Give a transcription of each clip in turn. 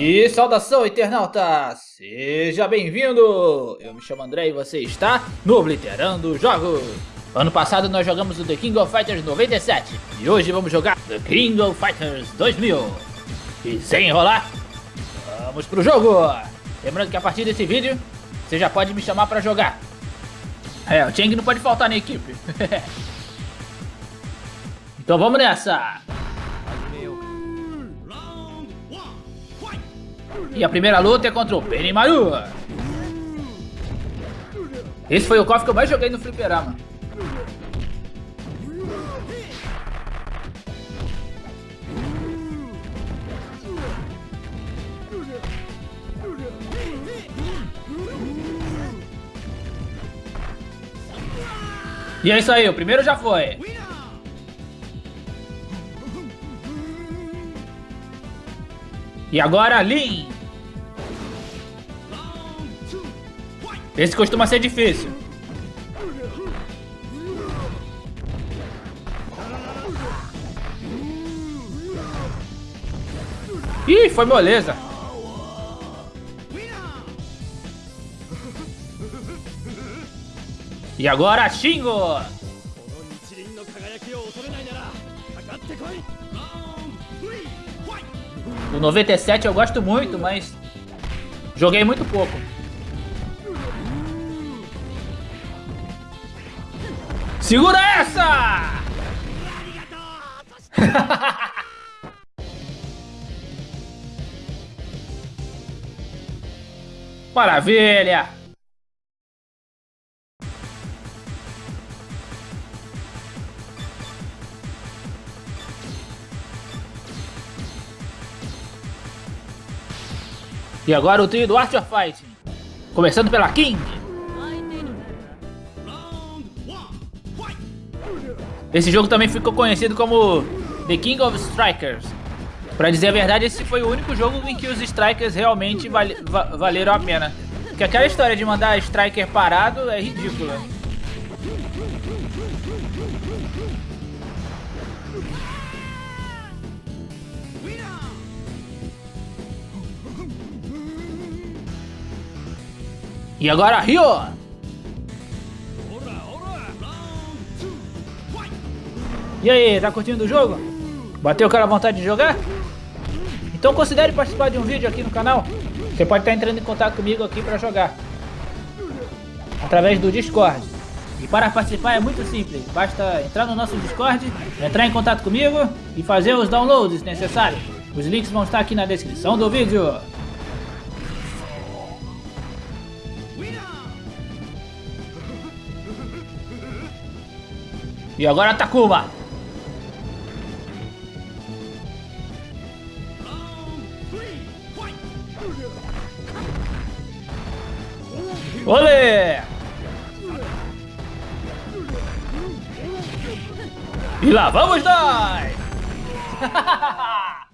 E saudação, internauta! Seja bem-vindo! Eu me chamo André e você está no Obliterando Jogos! Ano passado nós jogamos o The King of Fighters 97 e hoje vamos jogar The King of Fighters 2000. E sem enrolar, vamos pro jogo! Lembrando que a partir desse vídeo, você já pode me chamar pra jogar. É, o Cheng não pode faltar na equipe. então vamos nessa! E a primeira luta é contra o Benimaru. Esse foi o cofre que eu mais joguei no fliperama. E é isso aí, o primeiro já foi. E agora, Lin. Esse costuma ser difícil. Ih, foi moleza. E agora, Shingo! O 97 eu gosto muito, mas joguei muito pouco. Segura essa! Maravilha! E agora o trio do Art of Fighting. Começando pela King. Esse jogo também ficou conhecido como The King of Strikers. Pra dizer a verdade, esse foi o único jogo em que os Strikers realmente val valeram a pena. Porque aquela história de mandar Striker parado é ridícula. E agora, Rio! E aí, tá curtindo o jogo? Bateu aquela vontade de jogar? Então considere participar de um vídeo aqui no canal. Você pode estar entrando em contato comigo aqui para jogar. Através do Discord. E para participar é muito simples. Basta entrar no nosso Discord, entrar em contato comigo e fazer os downloads necessários. Os links vão estar aqui na descrição do vídeo. E agora Takuma. Olê! E lá vamos nós!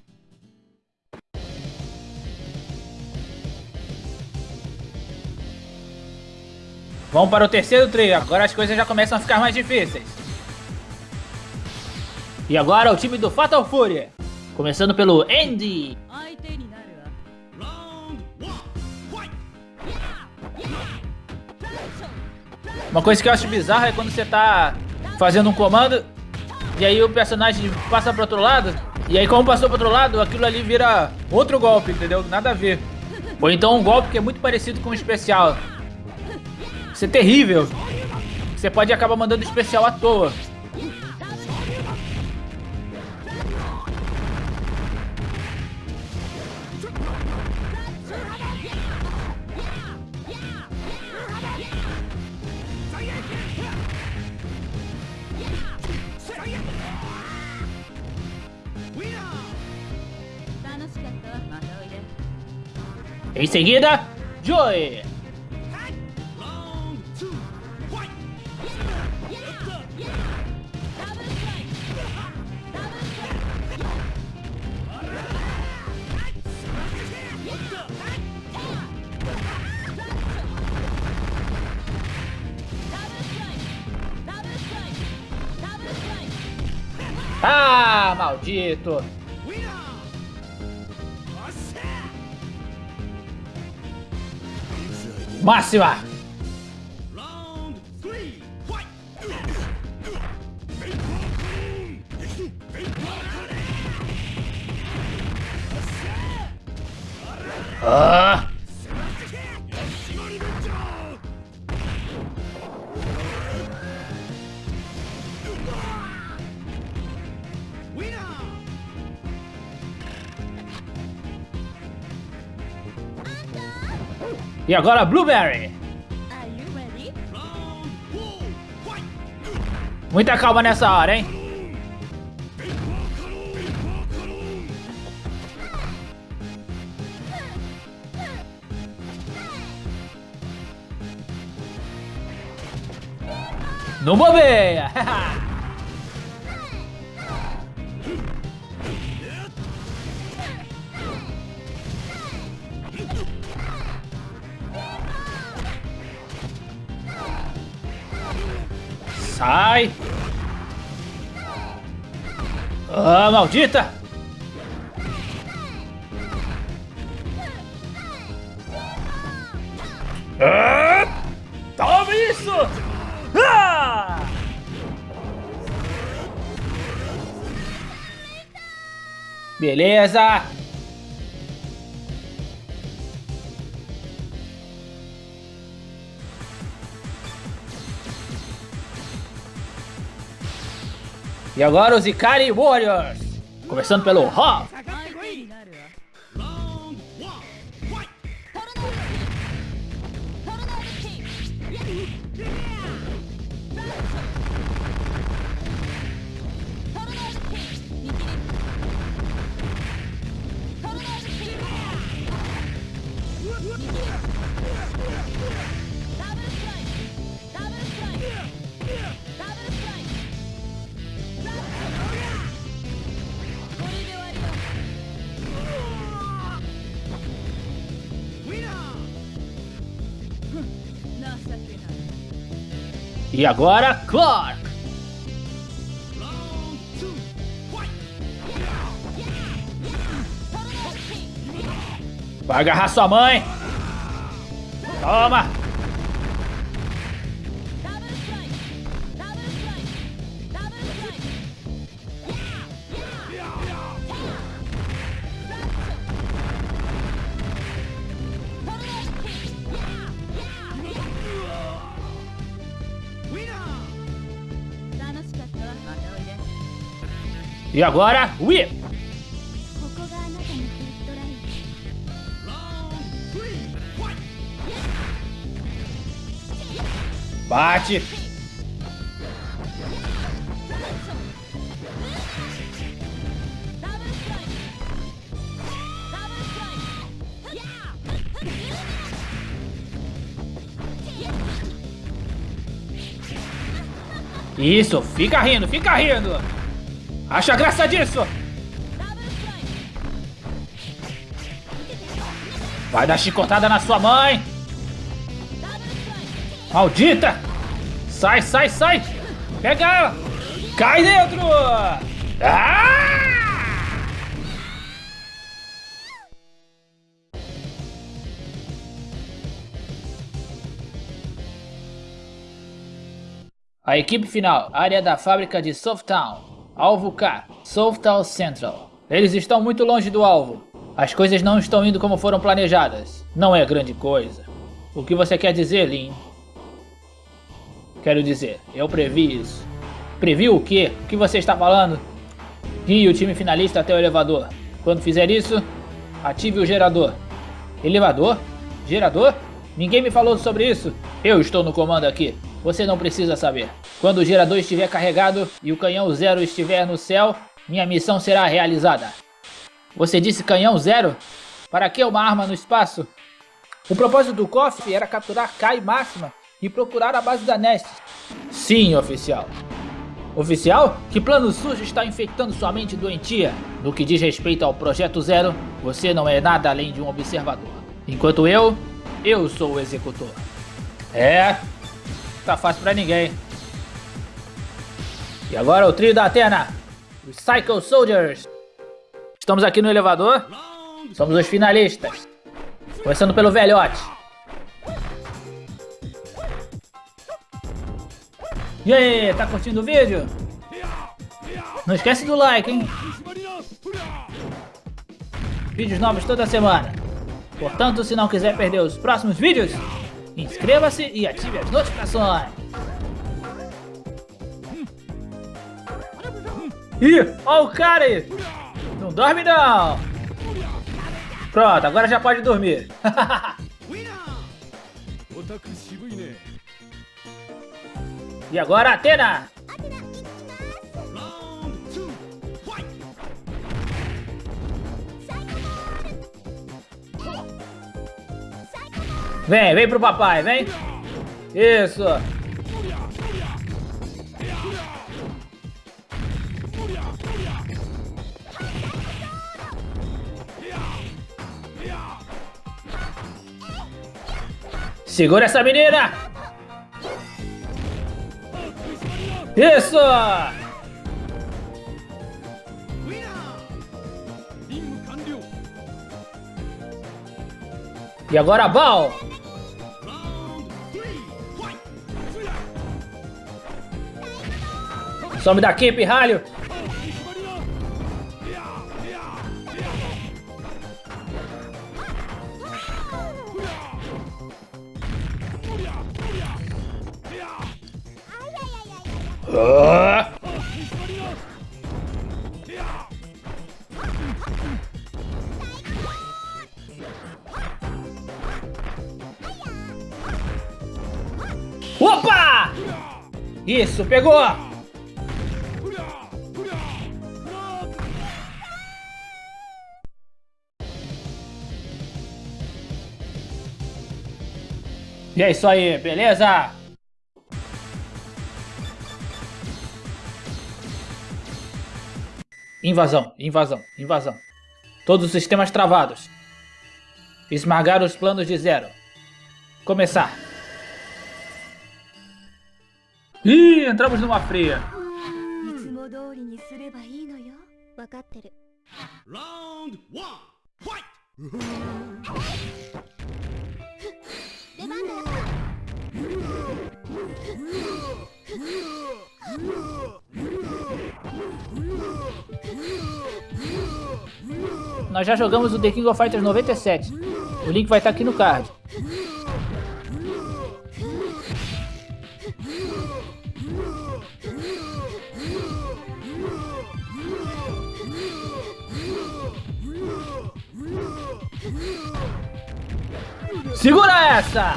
Vamos para o terceiro trio, agora as coisas já começam a ficar mais difíceis. E agora o time do Fatal Fury. Começando pelo Andy. Uma coisa que eu acho bizarra é quando você tá fazendo um comando e aí o personagem passa pro outro lado e aí como passou pro outro lado, aquilo ali vira outro golpe, entendeu? Nada a ver. Ou então um golpe que é muito parecido com o especial. Isso é terrível. Você pode acabar mandando especial à toa. Em seguida, Joey. Ah, maldito! Máxima! Ah! E agora Blueberry. Muita calma nessa hora, hein? Não bobeia! maldita! Ah, toma isso! Ah! Beleza! E agora os Ikari Warriors. Começando pelo Hoff. E agora, Clark! Vai agarrar sua mãe! Toma! E agora, Whip! Bate! Isso, fica rindo, fica rindo! Acha graça disso! Vai dar chicotada na sua mãe! Maldita! Sai, sai, sai! Pega ela! Cai dentro! Ah! A equipe final, área da fábrica de Softtown. Alvo K, Southtown Central. Eles estão muito longe do alvo. As coisas não estão indo como foram planejadas. Não é grande coisa. O que você quer dizer, Lin? Quero dizer, eu previ isso. Previ o quê? O que você está falando? Guie o time finalista até o elevador. Quando fizer isso, ative o gerador. Elevador? Gerador? Ninguém me falou sobre isso. Eu estou no comando aqui. Você não precisa saber. Quando o gerador estiver carregado e o canhão zero estiver no céu, minha missão será realizada. Você disse canhão zero? Para que uma arma no espaço? O propósito do cofre era capturar Kai Máxima e procurar a base da Nest. Sim, oficial. Oficial, que plano sujo está infectando sua mente doentia? No que diz respeito ao Projeto Zero, você não é nada além de um observador. Enquanto eu, eu sou o executor. É, Tá fácil pra ninguém. E agora o trio da Atena. Os Psycho Soldiers. Estamos aqui no elevador. Somos os finalistas. Começando pelo velhote. E aí, tá curtindo o vídeo? Não esquece do like, hein? Vídeos novos toda semana. Portanto, se não quiser perder os próximos vídeos, inscreva-se e ative as notificações. Ih, ó o cara aí! Não dorme não! Pronto, agora já pode dormir. e agora, Atena! Vem, vem pro papai, vem. Isso. Segura essa menina! Isso! E agora, Bal! Some daqui, pirralho! Opa! Isso, pegou! E é isso aí, beleza? Invasão, invasão, invasão. Todos os sistemas travados. Esmagar os planos de zero. Começar. Ih, entramos numa fria. Round 1, fight! Nós já jogamos o The King of Fighters 97. O link vai estar aqui no card. Segura essa!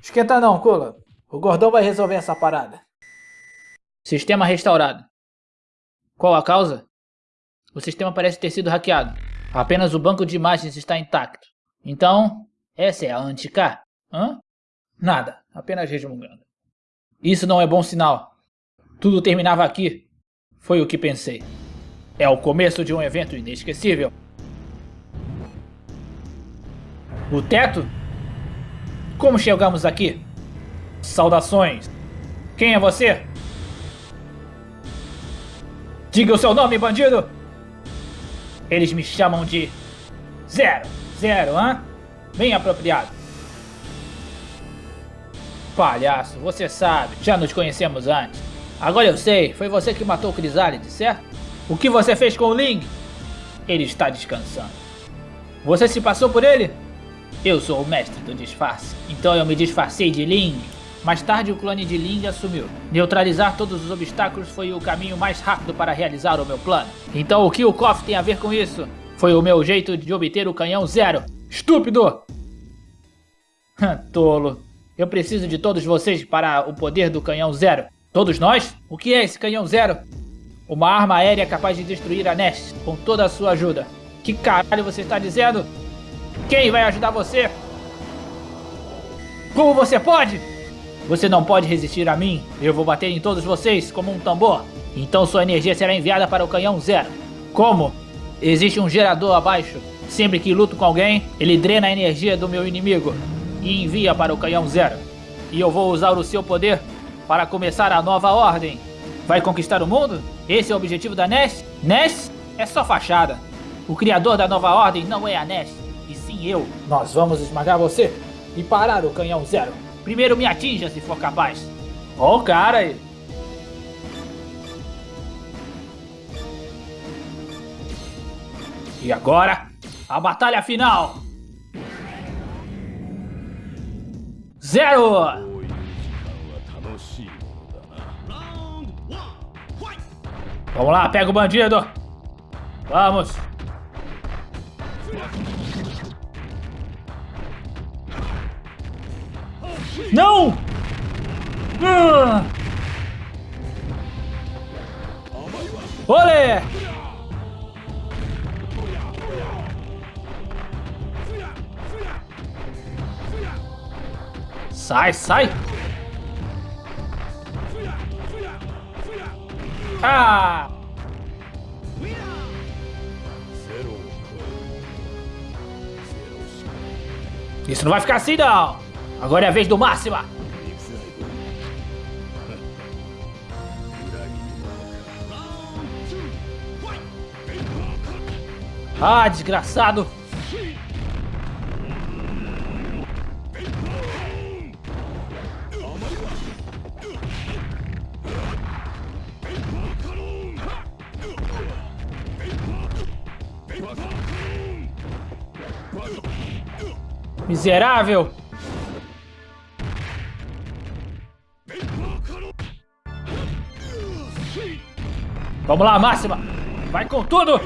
Esquenta não, Kula. O gordão vai resolver essa parada. Sistema restaurado. Qual a causa? O sistema parece ter sido hackeado. Apenas o banco de imagens está intacto. Então, essa é a anti-K? Hã? Nada, apenas resmungando. Isso não é bom sinal. Tudo terminava aqui. Foi o que pensei. É o começo de um evento inesquecível. O teto? Como chegamos aqui? Saudações. Quem é você? Diga o seu nome, bandido! Eles me chamam de... Zero. Zero, hã? Bem apropriado. Palhaço, você sabe, já nos conhecemos antes. Agora eu sei, foi você que matou o Crisálide, certo? O que você fez com o Ling? Ele está descansando. Você se passou por ele? Eu sou o mestre do disfarce, então eu me disfarcei de Ling mais tarde, o clone de Ling assumiu. Neutralizar todos os obstáculos foi o caminho mais rápido para realizar o meu plano. Então o que o KOF tem a ver com isso? Foi o meu jeito de obter o canhão zero. Estúpido! Tolo. Eu preciso de todos vocês para o poder do canhão zero. Todos nós? O que é esse canhão zero? Uma arma aérea capaz de destruir a Nest com toda a sua ajuda. Que caralho você está dizendo? Quem vai ajudar você? Como você pode? Você não pode resistir a mim. Eu vou bater em todos vocês como um tambor. Então sua energia será enviada para o canhão zero. Como? Existe um gerador abaixo. Sempre que luto com alguém, ele drena a energia do meu inimigo e envia para o canhão zero. E eu vou usar o seu poder para começar a nova ordem. Vai conquistar o mundo? Esse é o objetivo da Ness? Ness é só fachada. O criador da nova ordem não é a Ness, e eu. Nós vamos esmagar você e parar o canhão zero. Primeiro me atinja se for capaz. Ó o cara aí. E agora, a batalha final. Zero! Vamos lá, pega o bandido. Vamos. Não! Ah! Olé! Sai, sai! Ah! Isso não vai ficar assim não! Agora é a vez do Máxima! Ah, desgraçado! Miserável! Vamos lá, Máxima! Vai com tudo!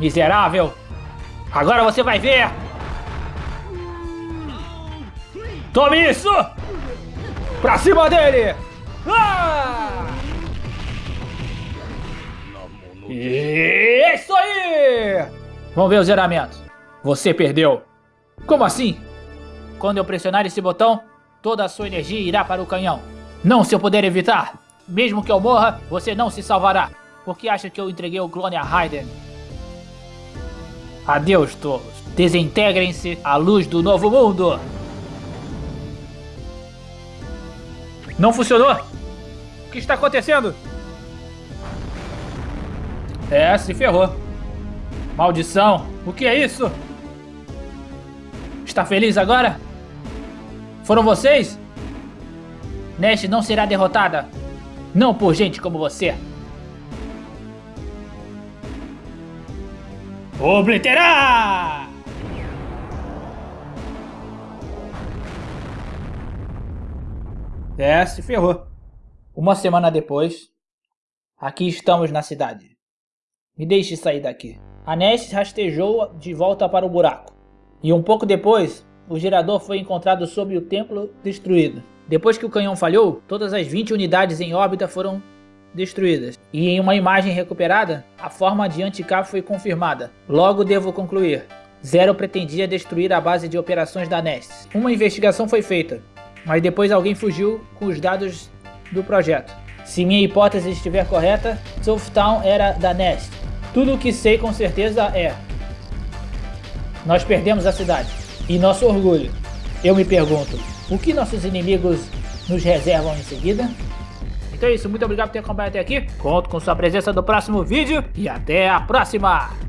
Miserável! Agora você vai ver! Tome isso! Pra cima dele! Ah! Isso aí! Vamos ver o zeramento. Você perdeu. Como assim? Quando eu pressionar esse botão, toda a sua energia irá para o canhão. Não se eu puder evitar. Mesmo que eu morra, você não se salvará. Porque acha que eu entreguei o clone a Raiden. Adeus, tolos. Desintegrem-se à luz do novo mundo. Não funcionou? O que está acontecendo? É, se ferrou. Maldição, o que é isso? Está feliz agora? Foram vocês? Nash não será derrotada. Não por gente como você. Obliterar! É, se ferrou. Uma semana depois, aqui estamos na cidade. Me deixe sair daqui. A Ness rastejou de volta para o buraco. E um pouco depois, o gerador foi encontrado sob o templo destruído. Depois que o canhão falhou, todas as 20 unidades em órbita foram destruídas. E em uma imagem recuperada, a forma de anti-K foi confirmada. Logo devo concluir. Zero pretendia destruir a base de operações da NEST. Uma investigação foi feita, mas depois alguém fugiu com os dados do projeto. Se minha hipótese estiver correta, Soultown era da Nest. Tudo o que sei com certeza é... Nós perdemos a cidade. E nosso orgulho. Eu me pergunto, o que nossos inimigos nos reservam em seguida? Então é isso, muito obrigado por ter acompanhado até aqui. Conto com sua presença no próximo vídeo e até a próxima!